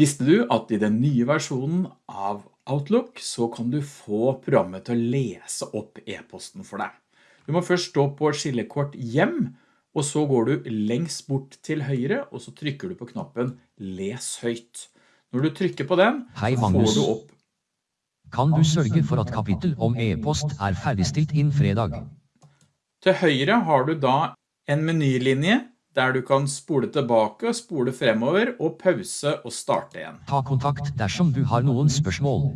Visste du at i den nye versjonen av Outlook så kan du få programmet til å lese opp e-posten for deg? Du må først stå på skillekort hjem, og så går du lengst bort til høyre, og så trykker du på knappen Les høyt. Når du trykker på den, Hei, får du opp Kan du sørge for at kapittel om e-post er ferdigstilt inn fredag? Til høyre har du da en menylinje der du kan spole tilbake, spole fremover og pause og starte igjen. Ta kontakt dersom du har noen spørsmål.